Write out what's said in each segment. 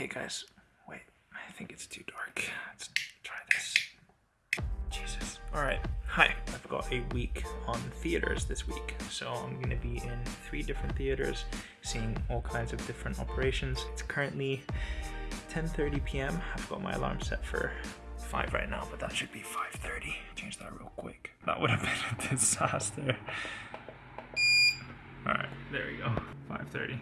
Hey guys, wait, I think it's too dark. Let's try this. Jesus. Alright, hi. I've got a week on theaters this week. So I'm gonna be in three different theaters, seeing all kinds of different operations. It's currently 10.30 p.m. I've got my alarm set for 5 right now, but that should be 5.30. Change that real quick. That would have been a disaster. Alright, there we go. 5.30.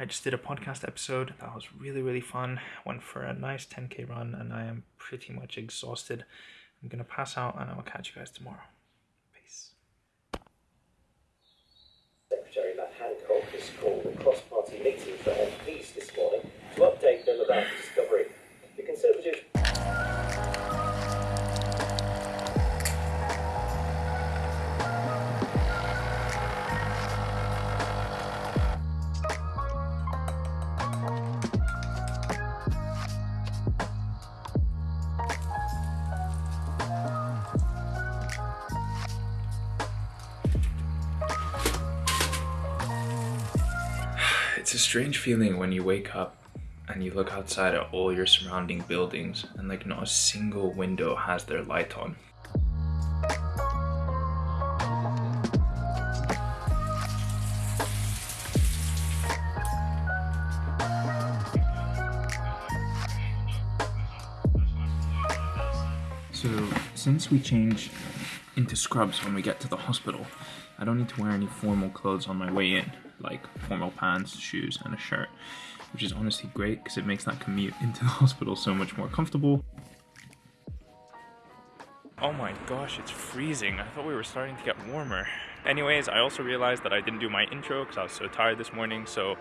I just did a podcast episode that was really, really fun. Went for a nice 10k run and I am pretty much exhausted. I'm gonna pass out and I will catch you guys tomorrow. Peace. Secretary Matt Hancock has called a cross-party meeting for MPs this morning to update them about the discovery. The Conservative It's a strange feeling when you wake up and you look outside at all your surrounding buildings and like not a single window has their light on. So since we change into scrubs when we get to the hospital, I don't need to wear any formal clothes on my way in, like formal pants, shoes, and a shirt, which is honestly great because it makes that commute into the hospital so much more comfortable. Oh my gosh, it's freezing. I thought we were starting to get warmer. Anyways, I also realized that I didn't do my intro because I was so tired this morning. So,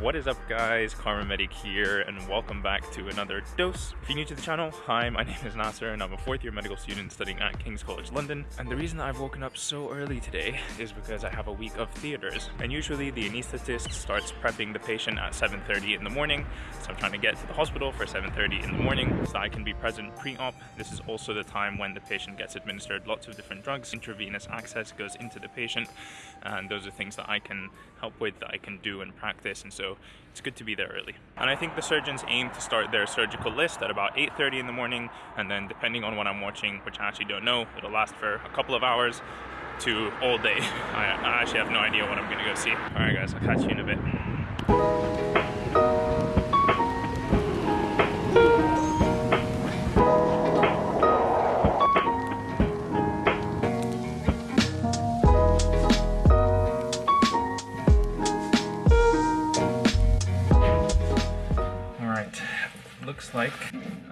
what is up, guys? Kharma Medic here, and welcome back to another dose. If you're new to the channel, hi, my name is Nasser, and I'm a fourth year medical student studying at King's College London. And the reason I've woken up so early today is because I have a week of theaters. And usually, the anesthetist starts prepping the patient at 7:30 in the morning. So I'm trying to get to the hospital for 7:30 in the morning so I can be present pre-op. This is also the time when the patient gets administered lots of different drugs. Intravenous access goes into the patient and those are things that I can help with that I can do and practice and so it's good to be there early. And I think the surgeons aim to start their surgical list at about 8:30 in the morning and then depending on what I'm watching which I actually don't know it'll last for a couple of hours to all day. I, I actually have no idea what I'm gonna go see. Alright guys I'll catch you in a bit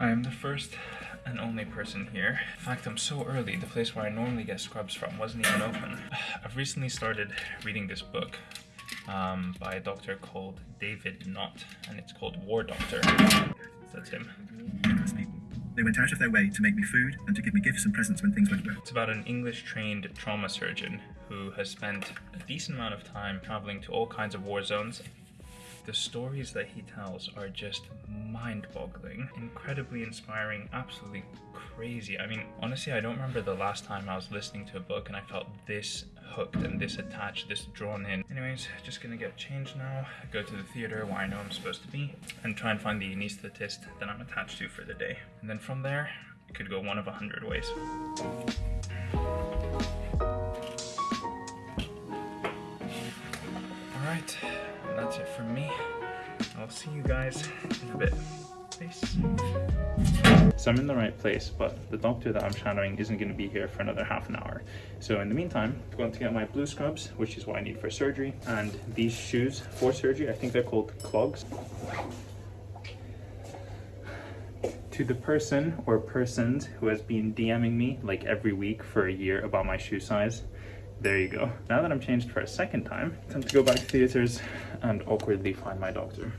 I am the first and only person here. In fact, I'm so early, the place where I normally get scrubs from wasn't even open. I've recently started reading this book um, by a doctor called David Nott, and it's called War Doctor. That's him. generous people. They went out of their way to make me food and to give me gifts and presents when things went well. It's about an English trained trauma surgeon who has spent a decent amount of time traveling to all kinds of war zones. The stories that he tells are just mind boggling, incredibly inspiring, absolutely crazy. I mean, honestly, I don't remember the last time I was listening to a book and I felt this hooked and this attached, this drawn in. Anyways, just gonna get changed now, go to the theater where I know I'm supposed to be, and try and find the anesthetist that I'm attached to for the day. And then from there, it could go one of a hundred ways. Alright, that's it from me. I'll see you guys in a bit. Peace. So I'm in the right place, but the doctor that I'm shadowing isn't going to be here for another half an hour. So in the meantime, I'm going to get my blue scrubs, which is what I need for surgery, and these shoes for surgery, I think they're called clogs. To the person or persons who has been DMing me like every week for a year about my shoe size, there you go. Now that I'm changed for a second time, time to go back to theaters and awkwardly find my doctor.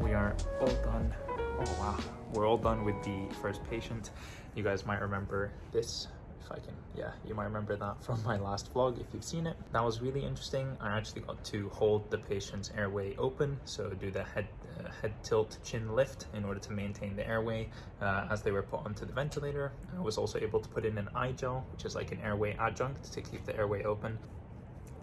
We are all done. Oh wow. We're all done with the first patient. You guys might remember this. If I can, yeah, you might remember that from my last vlog if you've seen it. That was really interesting. I actually got to hold the patient's airway open, so do the head uh, head tilt chin lift in order to maintain the airway uh, as they were put onto the ventilator. I was also able to put in an i-gel, which is like an airway adjunct to keep the airway open.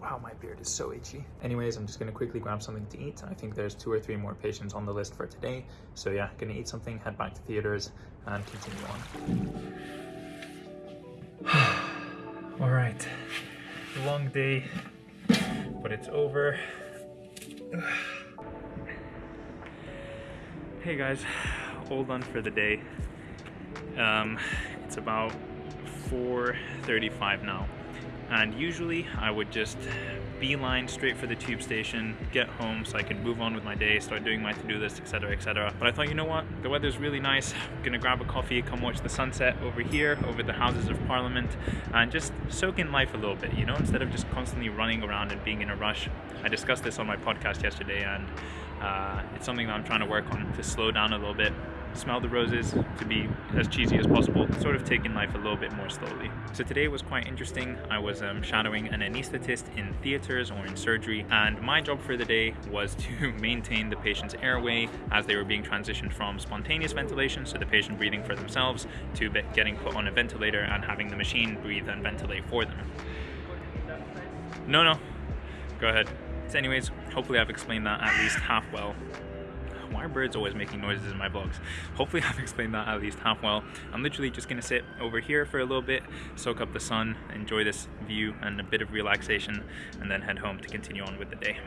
Wow, my beard is so itchy. Anyways, I'm just gonna quickly grab something to eat. I think there's two or three more patients on the list for today. So yeah, gonna eat something, head back to theaters, and continue on. All right, long day, but it's over. Hey guys, all done for the day. Um, it's about 4.35 now and usually I would just beeline straight for the tube station, get home so I can move on with my day, start doing my to-do list, etc, etc. But I thought, you know what, the weather's really nice, I'm gonna grab a coffee, come watch the sunset over here, over the Houses of Parliament, and just soak in life a little bit, you know, instead of just constantly running around and being in a rush. I discussed this on my podcast yesterday and uh, it's something that I'm trying to work on to slow down a little bit smell the roses, to be as cheesy as possible, sort of taking life a little bit more slowly. So today was quite interesting. I was um, shadowing an anesthetist in theaters or in surgery, and my job for the day was to maintain the patient's airway as they were being transitioned from spontaneous ventilation, so the patient breathing for themselves, to getting put on a ventilator and having the machine breathe and ventilate for them. No, no, go ahead. So anyways, hopefully I've explained that at least half well why are birds always making noises in my vlogs? Hopefully I've explained that at least half well. I'm literally just gonna sit over here for a little bit, soak up the sun, enjoy this view and a bit of relaxation, and then head home to continue on with the day.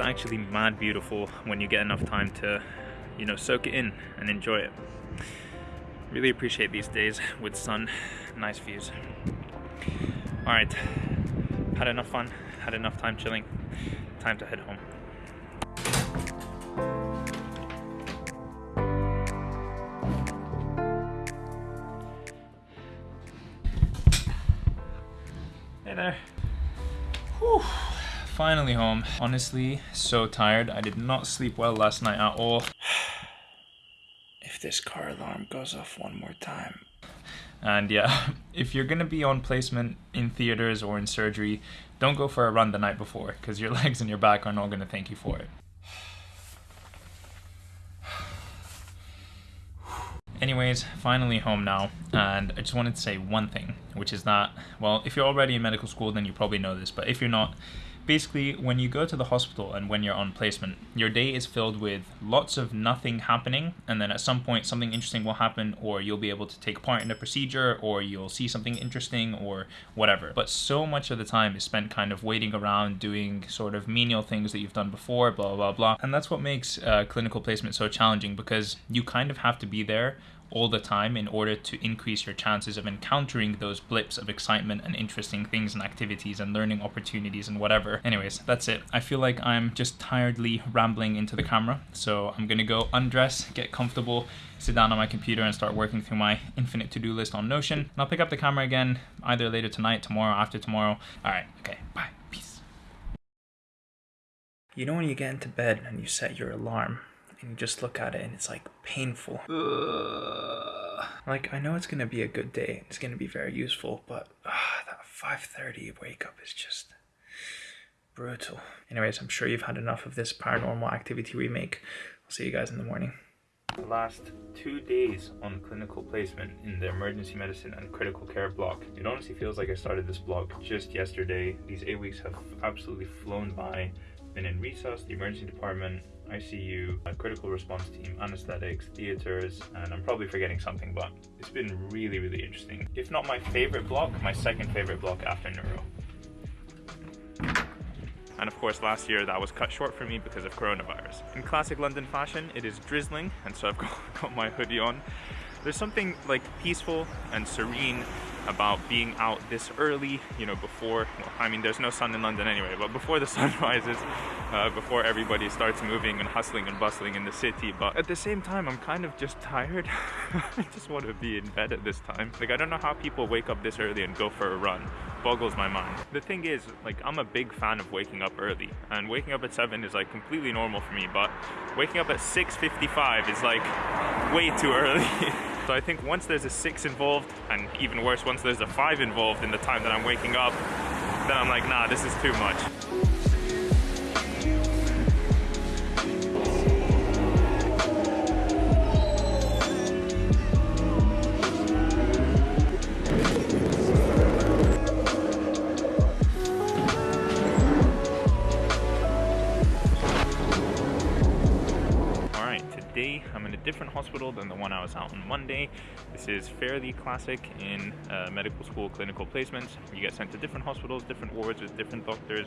Actually mad beautiful when you get enough time to, you know, soak it in and enjoy it. Really appreciate these days with sun, nice views. All right, had enough fun, had enough time chilling. Time to head home. Hey there. Finally home. Honestly, so tired. I did not sleep well last night at all. if this car alarm goes off one more time. And yeah, if you're gonna be on placement in theaters or in surgery, don't go for a run the night before because your legs and your back are not gonna thank you for it. Anyways, finally home now, and I just wanted to say one thing, which is that, well, if you're already in medical school, then you probably know this, but if you're not, basically when you go to the hospital and when you're on placement your day is filled with lots of nothing happening and then at some point something interesting will happen or you'll be able to take part in a procedure or you'll see something interesting or whatever. But so much of the time is spent kind of waiting around doing sort of menial things that you've done before blah blah blah. And that's what makes uh, clinical placement so challenging because you kind of have to be there all the time in order to increase your chances of encountering those blips of excitement and interesting things and activities and learning opportunities and whatever. Anyways, that's it. I feel like I'm just tiredly rambling into the camera, so I'm gonna go undress, get comfortable, sit down on my computer and start working through my infinite to-do list on Notion. And I'll pick up the camera again either later tonight, tomorrow, after tomorrow. All right, okay, bye, peace. You know when you get into bed and you set your alarm and you just look at it and it's like painful. Ugh. Like I know it's gonna be a good day, it's gonna be very useful, but uh, that 5:30 wake up is just brutal. Anyways, I'm sure you've had enough of this paranormal activity remake. I'll see you guys in the morning. The last two days on clinical placement in the emergency medicine and critical care block. It honestly feels like I started this block just yesterday. These eight weeks have absolutely flown by. Been in resus, the emergency department, ICU, critical response team, anesthetics, theaters, and I'm probably forgetting something, but it's been really, really interesting. If not my favorite block, my second favorite block after neuro. And of course last year that was cut short for me because of coronavirus. In classic London fashion, it is drizzling, and so I've got, got my hoodie on. There's something like peaceful and serene about being out this early, you know, before, well, I mean, there's no sun in London anyway, but before the sun rises, uh, before everybody starts moving and hustling and bustling in the city. But at the same time, I'm kind of just tired. I just want to be in bed at this time. Like, I don't know how people wake up this early and go for a run. Boggles my mind. The thing is, like, I'm a big fan of waking up early, and waking up at 7 is like completely normal for me, but waking up at 6.55 is like way too early. So I think once there's a six involved, and even worse, once there's a five involved in the time that I'm waking up, then I'm like, nah, this is too much. Different hospital than the one I was out on Monday. This is fairly classic in uh, medical school clinical placements. You get sent to different hospitals, different wards with different doctors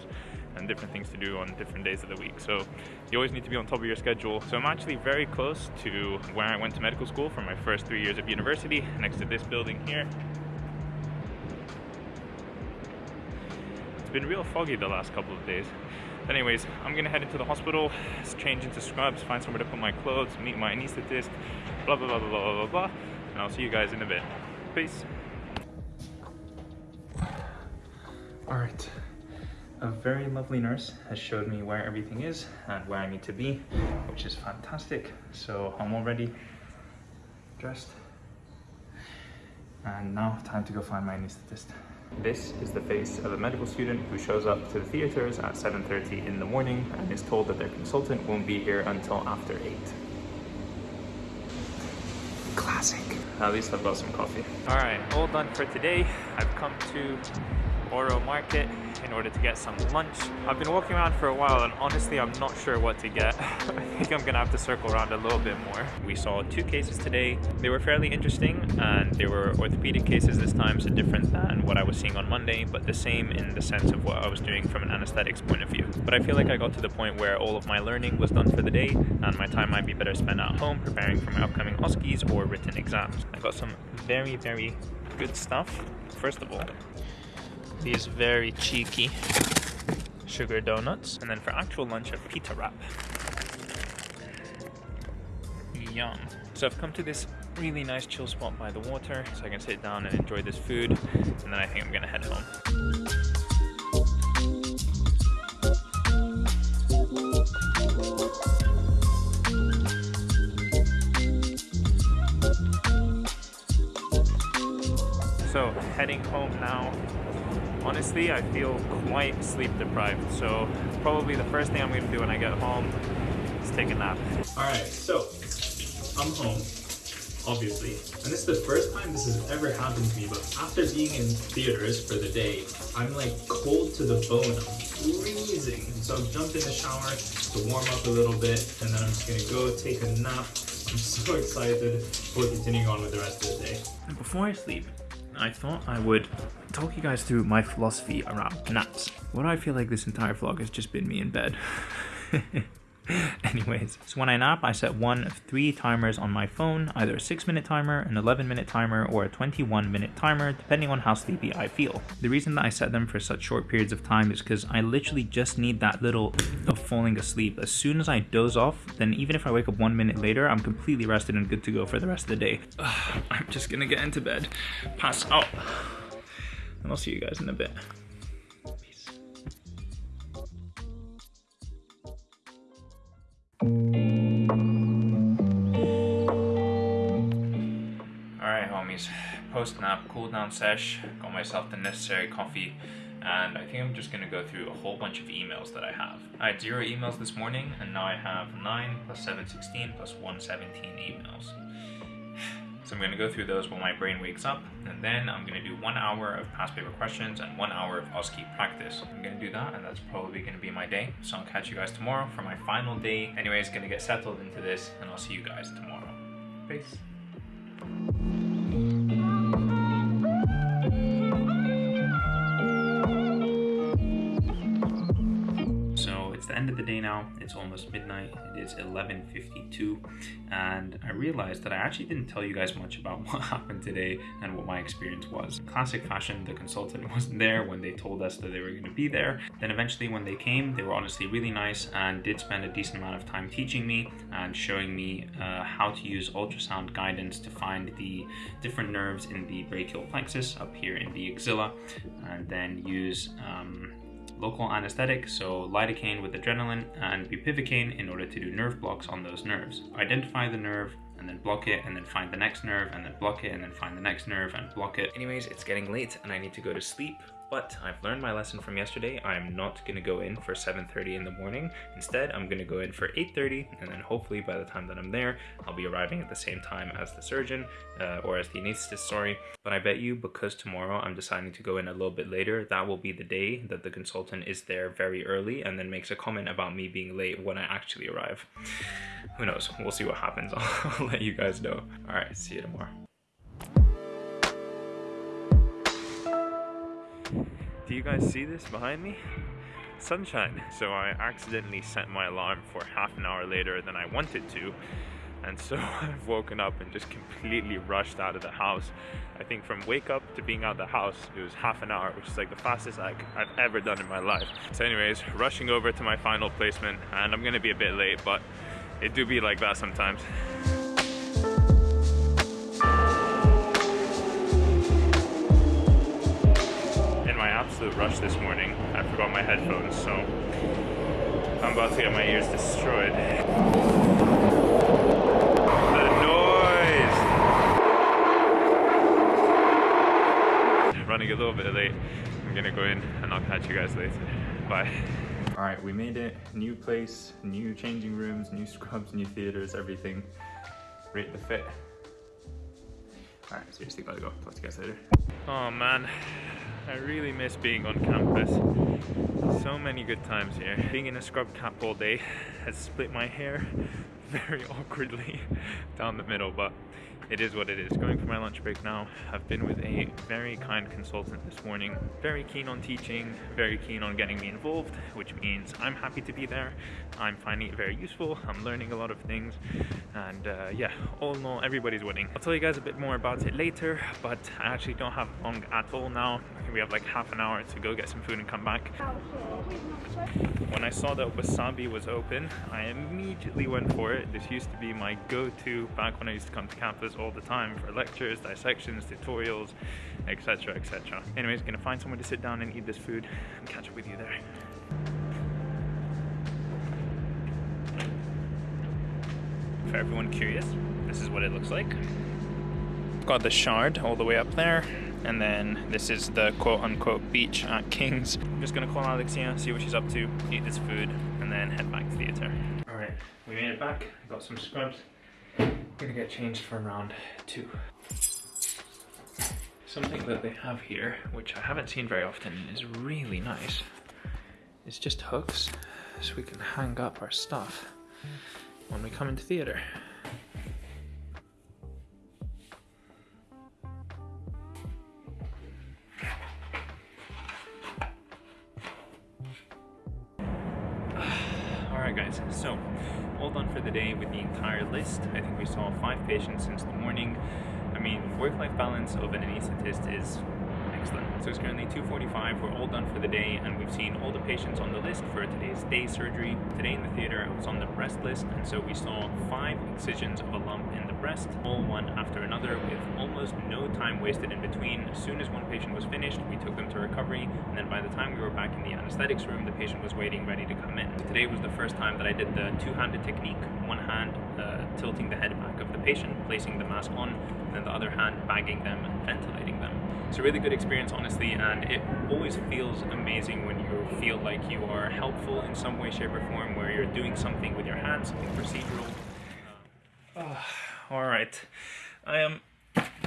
and different things to do on different days of the week. So you always need to be on top of your schedule. So I'm actually very close to where I went to medical school for my first three years of university, next to this building here. It's been real foggy the last couple of days. Anyways, I'm gonna head into the hospital, change into scrubs, find somewhere to put my clothes, meet my anesthetist, blah blah blah blah blah blah blah, and I'll see you guys in a bit. Peace. All right. A very lovely nurse has showed me where everything is and where I need to be, which is fantastic. So I'm already dressed. And now time to go find my anesthetist. This is the face of a medical student who shows up to the theaters at 7.30 in the morning and is told that their consultant won't be here until after 8. Classic. At least I've got some coffee. All right, all done for today. I've come to Borough Market in order to get some lunch. I've been walking around for a while and honestly I'm not sure what to get. I think I'm gonna have to circle around a little bit more. We saw two cases today. They were fairly interesting and they were orthopedic cases this time, so different than what I was seeing on Monday, but the same in the sense of what I was doing from an anesthetics point of view. But I feel like I got to the point where all of my learning was done for the day and my time might be better spent at home preparing for my upcoming OSCEs or written exams. I got some very, very good stuff. First of all, these very cheeky sugar donuts. And then for actual lunch, a pita wrap. Yum. So I've come to this really nice chill spot by the water so I can sit down and enjoy this food. And then I think I'm gonna head home. So heading home now honestly, I feel quite sleep deprived. So probably the first thing I'm gonna do when I get home is take a nap. All right, so I'm home, obviously. And this is the first time this has ever happened to me, but after being in theaters for the day, I'm like cold to the bone. I'm freezing. So I've jumped in the shower to warm up a little bit, and then I'm just gonna go take a nap. I'm so excited for continuing on with the rest of the day. And before I sleep, I thought I would talk you guys through my philosophy around naps. What I feel like this entire vlog has just been me in bed. Anyways, so when I nap, I set one of three timers on my phone, either a 6 minute timer, an 11 minute timer, or a 21 minute timer, depending on how sleepy I feel. The reason that I set them for such short periods of time is because I literally just need that little of falling asleep. As soon as I doze off, then even if I wake up one minute later, I'm completely rested and good to go for the rest of the day. Ugh, I'm just gonna get into bed, pass out, and I'll see you guys in a bit. Alright homies, post nap, cool down sesh, got myself the necessary coffee, and I think I'm just gonna go through a whole bunch of emails that I have. I had zero emails this morning, and now I have 9 plus 7, 16 plus 1, 17 emails. So I'm gonna go through those while my brain wakes up, and then I'm gonna do one hour of past paper questions and one hour of OSCE practice. I'm gonna do that, and that's probably gonna be my day. So I'll catch you guys tomorrow for my final day. Anyways, gonna get settled into this, and I'll see you guys tomorrow. Peace. End of the day now. It's almost midnight. It is 11.52 and I realized that I actually didn't tell you guys much about what happened today and what my experience was. Classic fashion, the consultant wasn't there when they told us that they were going to be there. Then eventually when they came, they were honestly really nice and did spend a decent amount of time teaching me and showing me uh, how to use ultrasound guidance to find the different nerves in the brachial plexus up here in the axilla and then use um, local anesthetic, so lidocaine with adrenaline, and bupivacaine in order to do nerve blocks on those nerves. Identify the nerve and then block it and then find the next nerve and then block it and then find the next nerve and block it. Anyways, it's getting late and I need to go to sleep. But I've learned my lesson from yesterday. I'm not gonna go in for 7.30 in the morning. Instead, I'm gonna go in for 8.30 and then hopefully by the time that I'm there, I'll be arriving at the same time as the surgeon uh, or as the anesthetist, sorry. But I bet you because tomorrow I'm deciding to go in a little bit later, that will be the day that the consultant is there very early and then makes a comment about me being late when I actually arrive. Who knows? We'll see what happens. I'll let you guys know. All right, see you tomorrow. Do you guys see this behind me? Sunshine. So I accidentally set my alarm for half an hour later than I wanted to. And so I've woken up and just completely rushed out of the house. I think from wake up to being out of the house, it was half an hour, which is like the fastest I, I've ever done in my life. So anyways, rushing over to my final placement and I'm gonna be a bit late, but it do be like that sometimes. Absolute rush this morning, I forgot my headphones, so I'm about to get my ears destroyed. The noise! Running a little bit late. I'm gonna go in and I'll catch you guys later. Bye. All right, we made it. New place, new changing rooms, new scrubs, new theaters, everything. Rate the fit. All right, seriously gotta go. Talk to you guys later. Oh man, I really miss being on campus. So many good times here. Being in a scrub cap all day has split my hair very awkwardly down the middle, but it is what it is. Going for my lunch break now. I've been with a very kind consultant this morning. Very keen on teaching, very keen on getting me involved, which means I'm happy to be there. I'm finding it very useful. I'm learning a lot of things. And uh, yeah, all in all, everybody's winning. I'll tell you guys a bit more about it later, but I actually don't have long at all now. We have like half an hour to go get some food and come back. When I saw that Wasabi was open, I immediately went for it. This used to be my go-to back when I used to come to campus all the time for lectures, dissections, tutorials, etc, etc. Anyways, gonna find somewhere to sit down and eat this food and catch up with you there. For everyone curious, this is what it looks like. Got the shard all the way up there, and then this is the quote-unquote beach at King's. I'm just gonna call Alexia, see what she's up to, eat this food, and then head back to theatre. All right, we made it back. Got some scrubs. Gonna get changed for round two. Something that they have here, which I haven't seen very often, is really nice. It's just hooks, so we can hang up our stuff when we come into theatre. Alright guys, so all done for the day with the entire list. I think we saw five patients since the morning. I mean, work-life balance of an anesthetist is excellent. So it's currently 2.45, we're all done for the day and we've seen all the patients on the list for today's day surgery. Today in the theatre I was on the breast list and so we saw five excisions of a lump in the breast, all one after another with almost no time wasted in between. As soon as one patient was finished, we took them to recovery and then by the time we were back in the anesthetics room, the patient was waiting ready to come in. Today was the first time that I did the two-handed technique, one hand uh, tilting the head back of the patient, placing the mask on, and then the other hand bagging them and ventilating them. It's a really good experience, honestly, and it always feels amazing when you feel like you are helpful in some way, shape, or form, where you're doing something with your hands, something procedural. Uh, all right, I am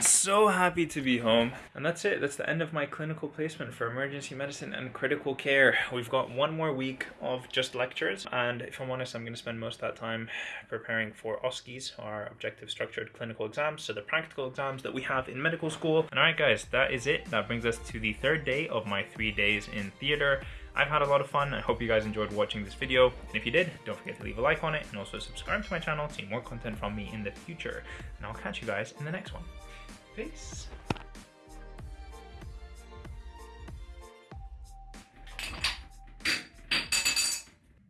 so happy to be home. And that's it. That's the end of my clinical placement for emergency medicine and critical care. We've got one more week of just lectures. And if I'm honest, I'm going to spend most of that time preparing for OSCEs, our objective structured clinical exams. So the practical exams that we have in medical school. And all right, guys, that is it. That brings us to the third day of my three days in theater. I've had a lot of fun. I hope you guys enjoyed watching this video. And if you did, don't forget to leave a like on it and also subscribe to my channel to see more content from me in the future. And I'll catch you guys in the next one. Peace.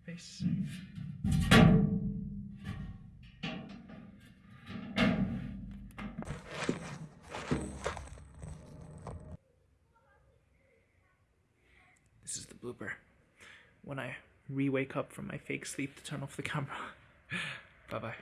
Peace. This is the blooper. When I re-wake up from my fake sleep to turn off the camera. Bye-bye.